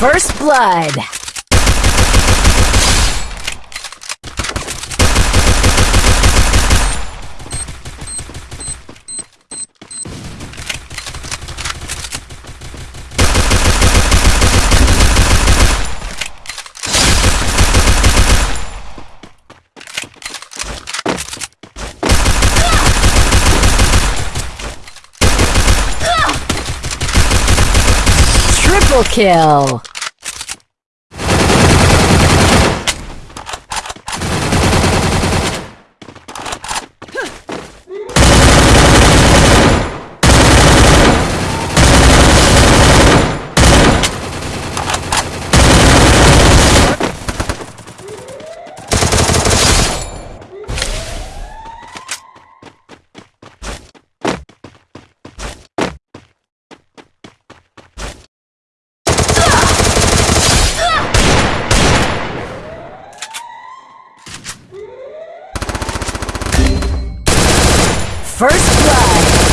First blood. Triple kill! First blood.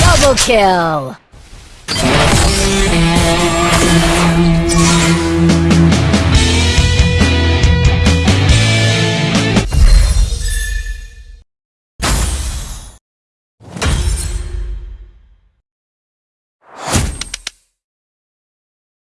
Double kill!